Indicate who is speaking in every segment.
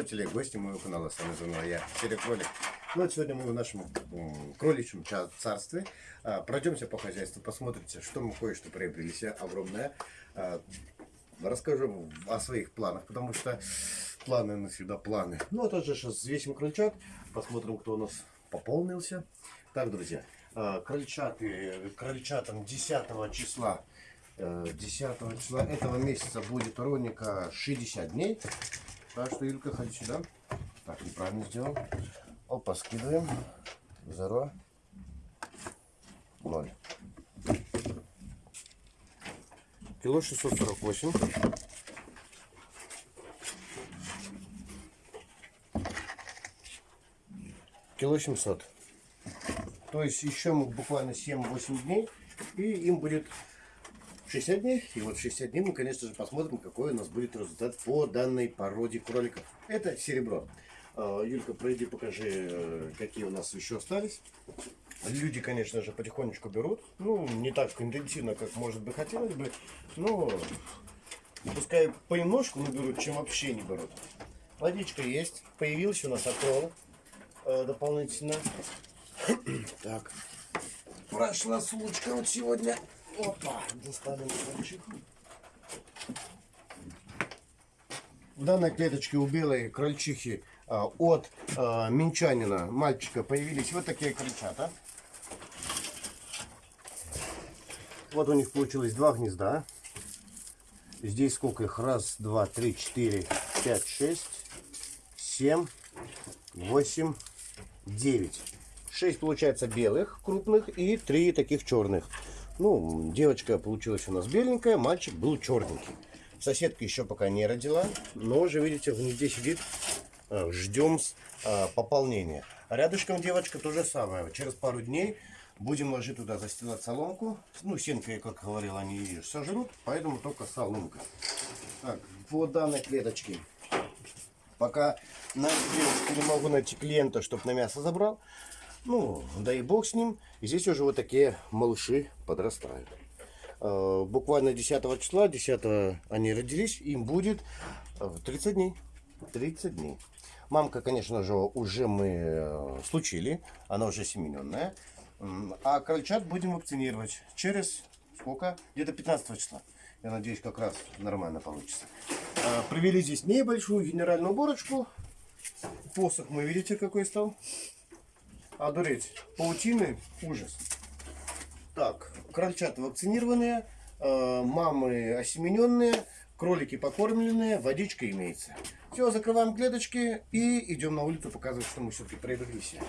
Speaker 1: интернет-пользователи, гости моего канала. С вами заново я, Серый Кролик. Ну вот сегодня мы в нашем кроличьем царстве. А, пройдемся по хозяйству, посмотрите, что мы кое-что приобрели себе огромное. А, расскажу о своих планах, потому что планы навсегда планы. Ну, а также сейчас взвесим крольчат, посмотрим, кто у нас пополнился. Так, друзья, а, крольчаты, крольчатам 10 числа э, 10 числа этого месяца будет ровненько 60 дней. Так что, Юлька, ходи сюда. Так, неправильно сделал. Опа, скидываем. Зеро. Ноль. Кило 648. Кило 700. То есть еще буквально 7-8 дней. И им будет 60 дней. И вот 60 дней мы, конечно же, посмотрим, какой у нас будет результат по данной породе кроликов. Это серебро. А, Юлька, пройди, покажи, э, какие у нас еще остались. Люди, конечно же, потихонечку берут. Ну, не так интенсивно, как, может быть, хотелось бы. Но пускай понемножку наберут, чем вообще не берут. Водичка есть. Появился у нас акрол э, дополнительно. Так. Прошла сумочка вот сегодня. Опа, доставим крольчиху. В данной клеточке у белой крольчихи а, от а, минчанина, мальчика, появились вот такие крольчата. Вот у них получилось два гнезда. Здесь сколько их? Раз, два, три, четыре, пять, шесть, семь, восемь, девять. Шесть получается белых крупных и три таких черных. Ну, девочка получилась у нас беленькая, мальчик был черненький. Соседка еще пока не родила, но уже, видите, в гнезде сидит. А, Ждем а, пополнения. Рядышком девочка то же самое. Через пару дней будем ложить туда, застилать соломку. Ну, сенкой, как говорил, они ее сожрут, поэтому только соломка. Так, по данной клеточке. Пока на не могу найти клиента, чтобы на мясо забрал. Ну, да и бог с ним. И здесь уже вот такие малыши подрастают. Э, Буквально 10 числа, 10 они родились, им будет э, 30 дней. 30 дней. Мамка, конечно же, уже мы э, случили. Она уже семененная. А крольчат будем вакцинировать через сколько? Где-то 15 числа. Я надеюсь, как раз нормально получится. Э, Провели здесь небольшую генеральную уборочку. Посох мы видите какой стал. Одуреть. Паутины ужас. Так, крольчата вакцинированные, э, мамы осемененные, кролики покормленные, водичка имеется. Все, закрываем клеточки и идем на улицу показывать, что мы все-таки себе.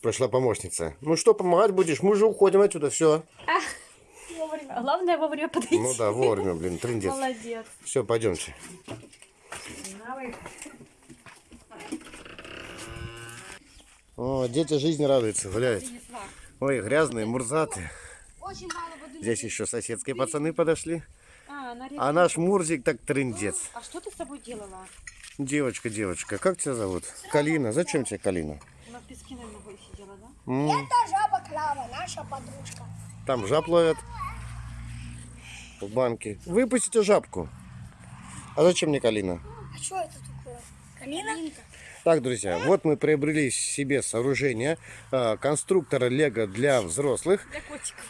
Speaker 1: Прошла помощница. Ну что, помогать будешь? Мы же уходим отсюда, все.
Speaker 2: Вовремя. Главное вовремя подойти.
Speaker 1: Ну да, вовремя, блин, трындец.
Speaker 2: Молодец.
Speaker 1: Все, пойдемте.
Speaker 2: Давай.
Speaker 1: О, дети жизни радуются, гуляют. Ой, грязные,
Speaker 2: воды.
Speaker 1: Здесь еще соседские пацаны подошли.
Speaker 2: А.
Speaker 1: А наш Мурзик так трындец.
Speaker 2: А что ты с собой делала?
Speaker 1: Девочка, девочка, как тебя зовут? Калина. Зачем тебе Калина?
Speaker 2: Она в песке, наверное, сидела, да?
Speaker 1: М,
Speaker 3: Это жаба Клава, наша подружка.
Speaker 1: Там жаб ловят. В банке. Выпустите жабку. А зачем мне Калина?
Speaker 3: А что это такое? Калина?
Speaker 1: Так, друзья, вот мы приобрели себе сооружение э, конструктора Лего для взрослых.
Speaker 2: Для котиков.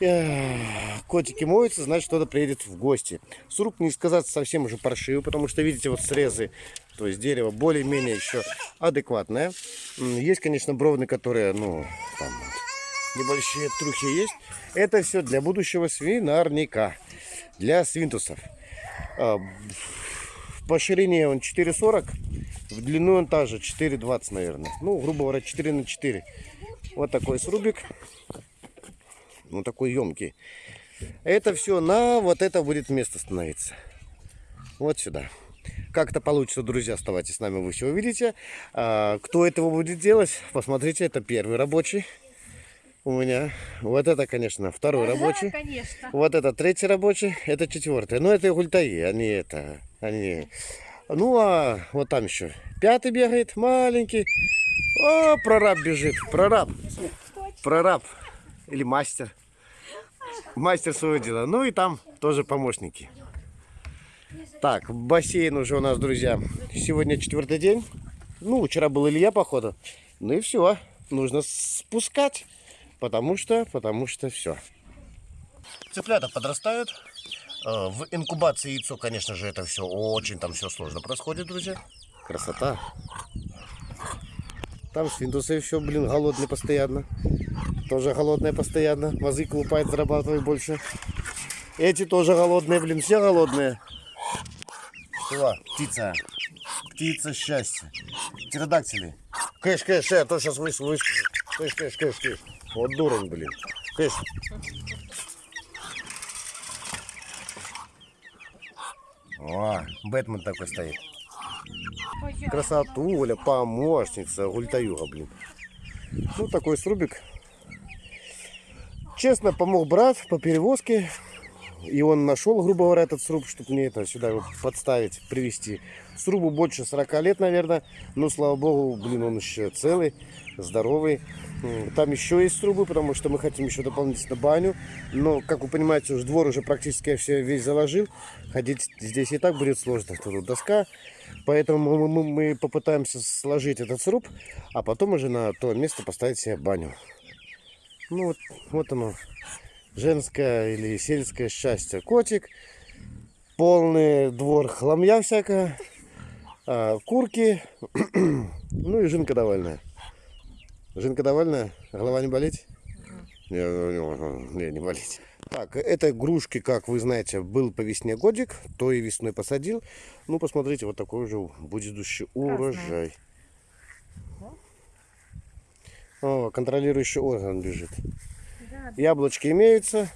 Speaker 1: Э, Котики моются, значит, кто-то приедет в гости. Сруб, не сказать, совсем уже паршивый, потому что, видите, вот срезы, то есть дерево более-менее еще адекватное. Есть, конечно, бровны, которые, ну, там небольшие трухи есть. Это все для будущего свинарника, для свинтусов. А, По ширине он 4,40, в длину он также 4,20, наверное. Ну, грубо говоря, 4 на 4. Вот такой срубик ну такой емкий. Это все на вот это будет место становиться. Вот сюда. Как это получится, друзья, оставайтесь с нами, вы все увидите. А, кто этого будет делать, посмотрите, это первый рабочий у меня. Вот это, конечно, второй рабочий.
Speaker 2: конечно.
Speaker 1: Вот это третий рабочий, это четвертый. Ну, это гультаи, они это, они... Ну, а вот там еще пятый бегает, маленький. О, прораб бежит, прораб. Прораб или мастер. Мастер своего дела. Ну и там тоже помощники. Так, бассейн уже у нас, друзья. Сегодня четвертый день. Ну, вчера был Илья, походу. Ну и все. Нужно спускать. Потому что, потому что все. Цыплята подрастают. Э, В инкубации яйцо, конечно же, это все очень там все сложно происходит, друзья. Красота. Там свинтусы все, блин, голодные постоянно. Тоже голодные постоянно. Мазы колупает, зарабатывает больше. Эти тоже голодные, блин, все голодные. Что? Птица. Птица счастья. Птеродактили. Кыш, кыш, я то сейчас выс выскажу. Кыш, кыш, кыш, кыш. Вот дурень, блин. Кыш. О, Бэтмен такой стоит. Красотуля, помощница, гультаюга, блин. Ну, такой срубик. Честно, помог брат по перевозке. И он нашел, грубо говоря, этот сруб, чтобы мне это сюда его подставить, привезти. Срубу больше 40 лет, наверное. Но, слава богу, блин, он еще целый, здоровый. Там еще есть срубы, потому что мы хотим еще дополнительно баню. Но, как вы понимаете, уже двор уже практически я все весь заложил. Ходить здесь и так будет сложно. Тут доска. Поэтому мы, мы- мы попытаемся сложить этот сруб, а потом уже на то место поставить себе баню. Ну вот, вот оно, женское или сельское счастье. Котик, полный двор хламья всякая, а, курки, ну и жинка довольная. Жинка довольная? Голова не болит? Не, не, не, не болит. Так, это игрушки, как вы знаете, был по весне годик, то и весной посадил. Ну, посмотрите, вот такой уже будущий урожай. О, контролирующий орган бежит.
Speaker 2: Да,
Speaker 1: Яблочки имеются.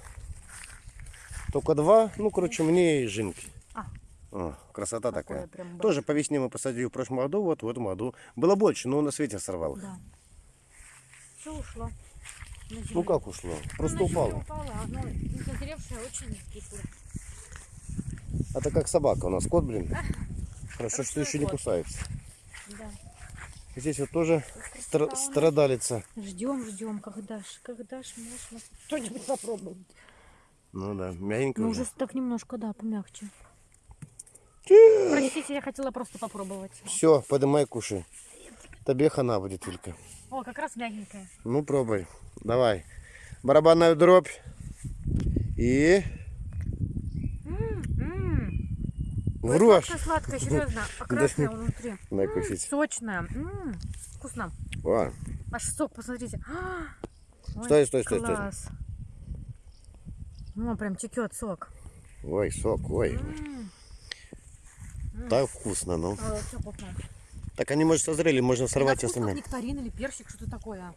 Speaker 1: Только два. Ну, короче, мне и жинки.
Speaker 2: А.
Speaker 1: О, красота такая.
Speaker 2: прям
Speaker 1: Тоже по весне мы посадили в прошлом году, вот в этом году. Было больше, но у нас ветер сорвал.
Speaker 2: Да. Все ушло.
Speaker 1: Ну как ушло? Просто
Speaker 2: Она
Speaker 1: упало.
Speaker 2: ещё упала, оно не созревшее, очень кислое.
Speaker 1: Это как собака у нас, кот, блин. Хорошо, что
Speaker 2: Простой
Speaker 1: еще не
Speaker 2: кот.
Speaker 1: кусается.
Speaker 2: Да.
Speaker 1: Здесь вот тоже стра- страдалица.
Speaker 2: Ждем, ждем, когда ж, когда ж можно что-нибудь попробовать.
Speaker 1: Ну да, мягенько
Speaker 2: Ну
Speaker 1: уже.
Speaker 2: уже так немножко, да, помягче. Простите, я хотела просто попробовать.
Speaker 1: Все, подымай, кушай. Тебе хана будет только.
Speaker 2: О, как раз мягенькая.
Speaker 1: Ну, пробуй. Давай. Барабанную дробь. И
Speaker 2: М-м.
Speaker 1: врешь.
Speaker 2: Сладкая, сладкая, серьезно. А красная внутри.
Speaker 1: Дай кусить.
Speaker 2: Сочная. М, Вкусно.
Speaker 1: О,
Speaker 2: Аж сок, посмотрите. Ой,
Speaker 1: Стой, стой, стой, стой.
Speaker 2: Ну, прям текет сок.
Speaker 1: ой, сок, ой.
Speaker 2: М,
Speaker 1: Так вкусно, ну.
Speaker 2: а.
Speaker 1: Так они, может, созрели, можно сорвать
Speaker 2: как
Speaker 1: остальные.
Speaker 2: нектарин или персик, что-то такое.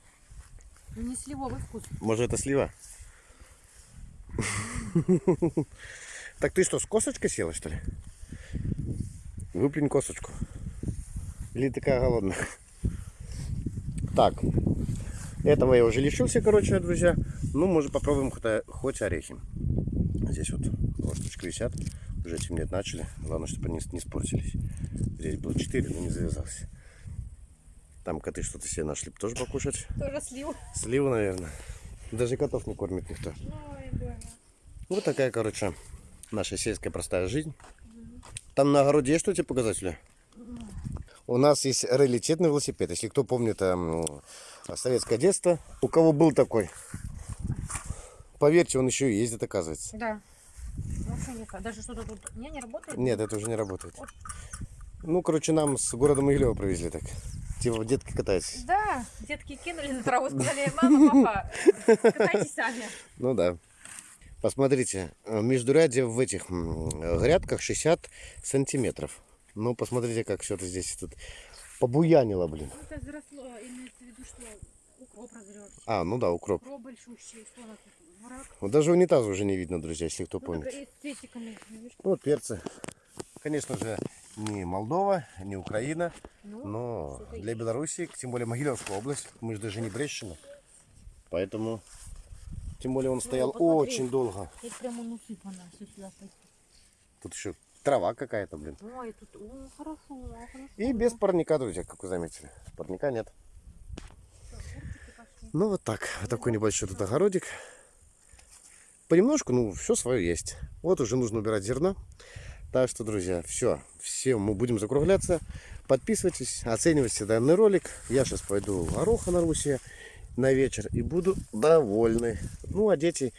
Speaker 2: Ну, Не сливовый вкус.
Speaker 1: Может, это слива? Так ты что, с косточкой села, что ли? Выплюнь косточку. Или такая голодная? Так, этого я уже лишился, короче, друзья. Ну, может, попробуем хоть, хоть орехи. Здесь вот ложечки висят. Уже темнеть начали. Главное, чтобы они не испортились. Здесь было 4, но не завязался. Там коты что-то себе нашли тоже покушать.
Speaker 2: Тоже слив.
Speaker 1: Сливу, наверное. Даже котов не кормит никто. Вот такая, короче, наша сельская простая жизнь. Там на огороде есть что тебе показать, Ля? У нас есть раритетный велосипед. Если кто помнит эм, советское детство, у кого был такой, поверьте, он еще и ездит, оказывается.
Speaker 2: Да. Никак. Даже что-то тут не, не работает?
Speaker 1: Нет, это уже не работает. Ну, короче, нам с города Могилева привезли так. Типа детки катаются.
Speaker 2: Да, детки кинули на траву, сказали, мама, папа, катайтесь сами.
Speaker 1: Ну да. Посмотрите, э, междурядье в этих грядках 60 сантиметров. Ну, посмотрите, как все это здесь тут побуянило, блин.
Speaker 2: Это заросло, имеется в виду, что укроп разрешь.
Speaker 1: А, ну да, укроп.
Speaker 2: Укроп большущий, что у нас тут?
Speaker 1: Вот даже унитаз уже не видно, друзья, если кто
Speaker 2: Ну,
Speaker 1: помнит. Ну, вот перцы. Конечно же, не Молдова, не Украина,
Speaker 2: Ну,
Speaker 1: но для Беларуси, тем более Могилевская область, мы же даже не Брещина. Поэтому, тем более он стоял
Speaker 2: посмотри.
Speaker 1: очень долго.
Speaker 2: Тут
Speaker 1: еще трава какая-то, блин.
Speaker 2: Ой, тут, о, хорошо, хорошо.
Speaker 1: И без парника, друзья, как вы заметили. Парника нет. Ну вот так. Вот такой небольшой тут огородик. Понемножку, ну, все свое есть. Вот уже нужно убирать зерно. Так что, друзья, все. Все, мы будем закругляться. Подписывайтесь, оценивайте данный ролик. Я сейчас пойду гороха на Руси на вечер и буду довольны. Ну, а дети,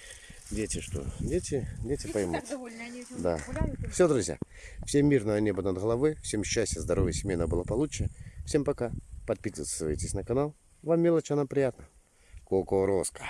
Speaker 1: дети что? Дети, дети
Speaker 2: Дети
Speaker 1: поймут.
Speaker 2: довольны, они
Speaker 1: Да.
Speaker 2: гуляют.
Speaker 1: Все, друзья. Всем мирного неба над головой. Всем счастья, здоровья, семейного благополучия. Всем пока. Подписывайтесь на канал. Вам мелочь, она приятна. Кукурузка.